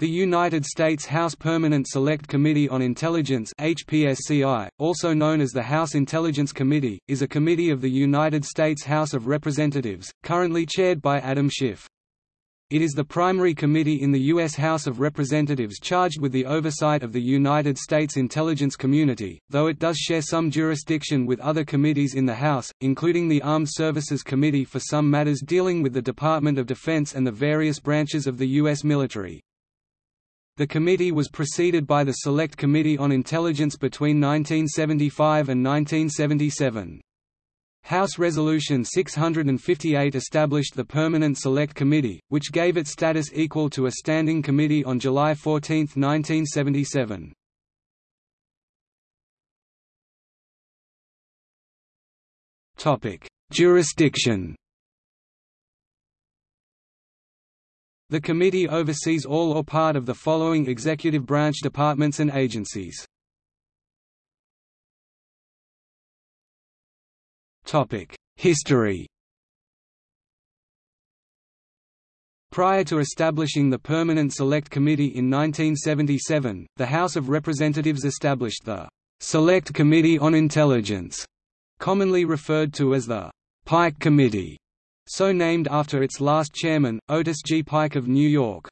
The United States House Permanent Select Committee on Intelligence HPSCI, also known as the House Intelligence Committee, is a committee of the United States House of Representatives, currently chaired by Adam Schiff. It is the primary committee in the U.S. House of Representatives charged with the oversight of the United States intelligence community, though it does share some jurisdiction with other committees in the House, including the Armed Services Committee for some matters dealing with the Department of Defense and the various branches of the U.S. military. The committee was preceded by the Select Committee on Intelligence between 1975 and 1977. House Resolution 658 established the Permanent Select Committee, which gave it status equal to a standing committee on July 14, 1977. Jurisdiction The committee oversees all or part of the following executive branch departments and agencies. History Prior to establishing the Permanent Select Committee in 1977, the House of Representatives established the Select Committee on Intelligence, commonly referred to as the Pike Committee so named after its last chairman, Otis G. Pike of New York.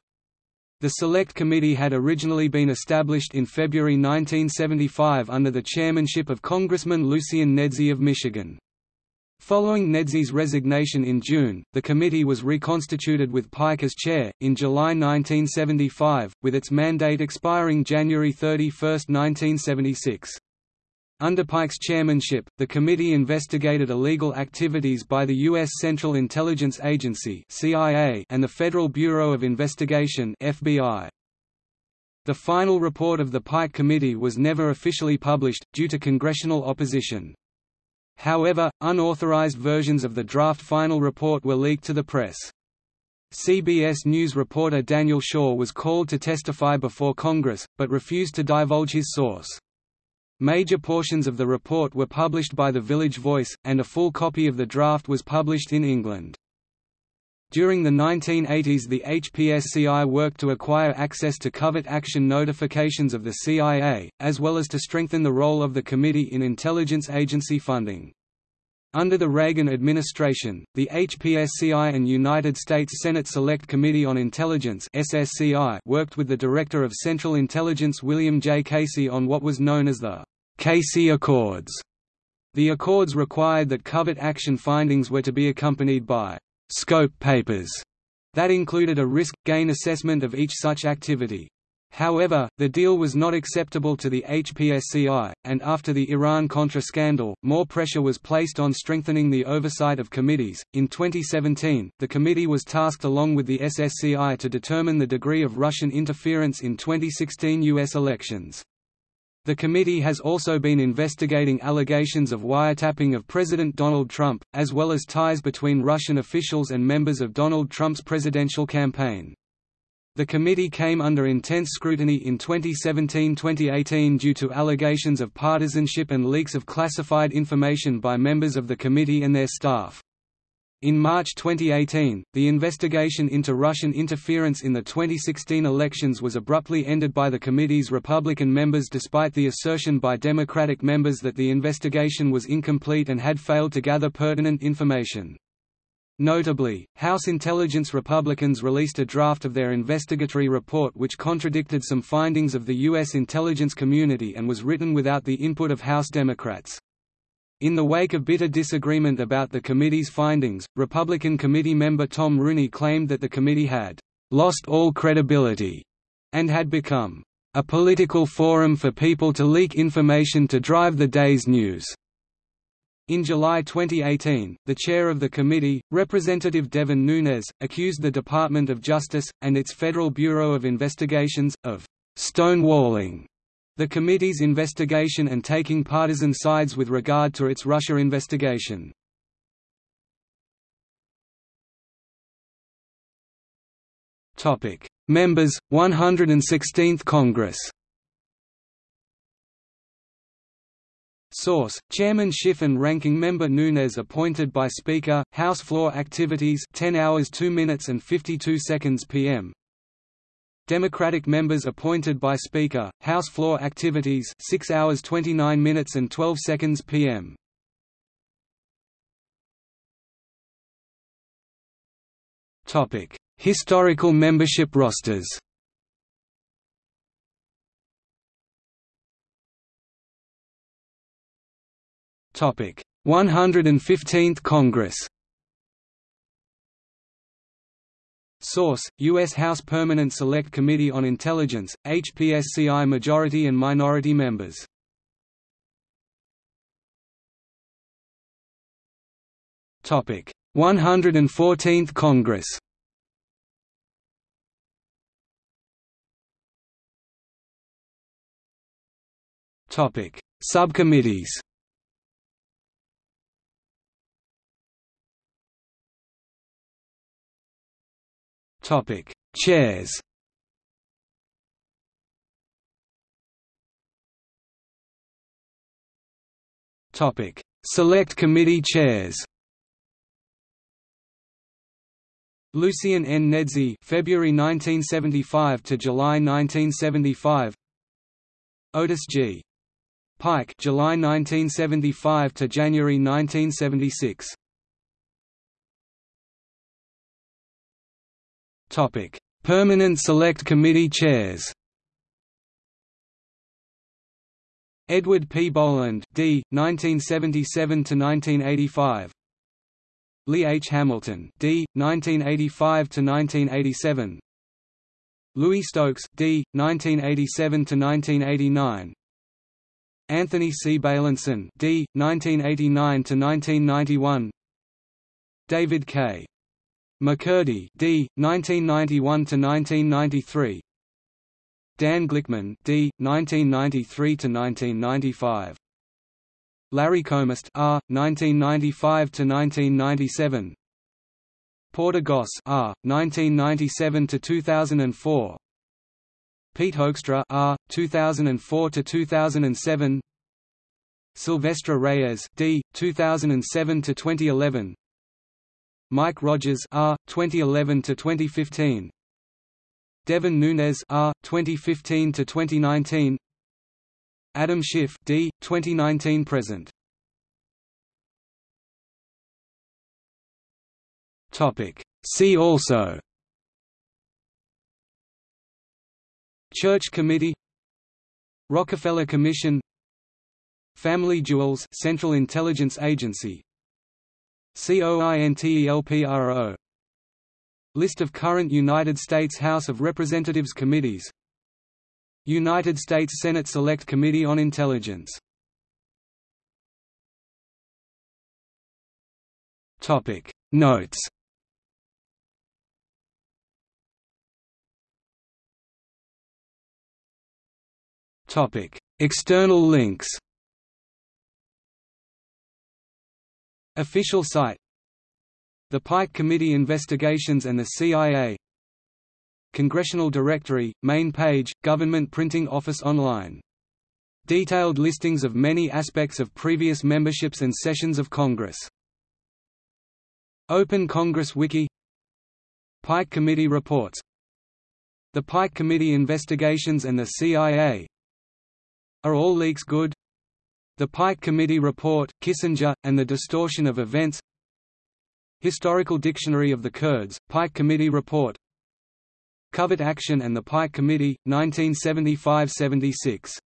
The Select Committee had originally been established in February 1975 under the chairmanship of Congressman Lucian Nedzi of Michigan. Following Nedzi's resignation in June, the committee was reconstituted with Pike as chair, in July 1975, with its mandate expiring January 31, 1976. Under Pike's chairmanship, the committee investigated illegal activities by the U.S. Central Intelligence Agency and the Federal Bureau of Investigation FBI. The final report of the Pike Committee was never officially published, due to congressional opposition. However, unauthorized versions of the draft final report were leaked to the press. CBS News reporter Daniel Schorr was called to testify before Congress, but refused to divulge his source. Major portions of the report were published by The Village Voice, and a full copy of the draft was published in England. During the 1980s the HPSCI worked to acquire access to covert action notifications of the CIA, as well as to strengthen the role of the Committee in intelligence agency funding. Under the Reagan administration, the HPSCI and United States Senate Select Committee on Intelligence worked with the Director of Central Intelligence William J. Casey on what was known as the Casey Accords. The accords required that covert action findings were to be accompanied by scope papers that included a risk-gain assessment of each such activity. However, the deal was not acceptable to the HPSCI, and after the Iran-Contra scandal, more pressure was placed on strengthening the oversight of committees. In 2017, the committee was tasked along with the SSCI to determine the degree of Russian interference in 2016 U.S. elections. The committee has also been investigating allegations of wiretapping of President Donald Trump, as well as ties between Russian officials and members of Donald Trump's presidential campaign. The committee came under intense scrutiny in 2017–2018 due to allegations of partisanship and leaks of classified information by members of the committee and their staff. In March 2018, the investigation into Russian interference in the 2016 elections was abruptly ended by the committee's Republican members despite the assertion by Democratic members that the investigation was incomplete and had failed to gather pertinent information. Notably, House Intelligence Republicans released a draft of their investigatory report which contradicted some findings of the U.S. intelligence community and was written without the input of House Democrats. In the wake of bitter disagreement about the committee's findings, Republican committee member Tom Rooney claimed that the committee had lost all credibility and had become a political forum for people to leak information to drive the day's news. In July 2018, the chair of the committee, Representative Devin Nunes, accused the Department of Justice, and its Federal Bureau of Investigations, of stonewalling the committee's investigation and taking partisan sides with regard to its Russia investigation. Members, 116th Congress Source: Chairman Schiff and Ranking Member Nunes appointed by Speaker. House floor activities: 10 hours 2 minutes and 52 seconds p.m. Democratic members appointed by Speaker, House floor activities 6 hours 29 minutes and 12 seconds p.m. Historical membership rosters Topic 115th Congress Source: U.S. House Permanent Select Committee on Intelligence, HPSCI Majority and Minority Members. Topic: 114th Congress. Topic: Subcommittees. Topic: Chairs. Topic: Select Committee Chairs. Lucian N. Nedzi, February 1975 to July 1975. Otis G. Pike, July 1975 to January 1976. Permanent Select Committee chairs. Edward P. Boland, D. 1977 to 1985. Lee H. Hamilton, D. 1985 to 1987. Louis Stokes, D. 1987 to 1989. Anthony C. Beilenson, D. 1989 to 1991. David K. McCurdy, D. 1991–1993 Dan Glickman, D. 1993–1995 Larry Combest, R. 1995–1997 Porter Goss, R. 1997 to 2004. Pete Hoekstra, R. 2004 to 2007. Silvestre Reyes, D. 2007–2011 Mike Rogers R 2011 to 2015 Devin Nunes R 2015 to 2019 Adam Schiff D 2019 present. Topic. See also. Church Committee. Rockefeller Commission. Family Jewels Central Intelligence Agency COINTELPRO List of current United States House of Representatives committees. United States Senate Select Committee on Intelligence. Topic. Notes. Topic. External links Official site The Pike Committee Investigations and the CIA Congressional Directory, main page, Government Printing Office Online. Detailed listings of many aspects of previous memberships and sessions of Congress. Open Congress Wiki Pike Committee Reports The Pike Committee Investigations and the CIA Are all leaks good? The Pike Committee Report, Kissinger, and the Distortion of Events. Historical Dictionary of the Kurds, Pike Committee Report. Covert Action and the Pike Committee, 1975–76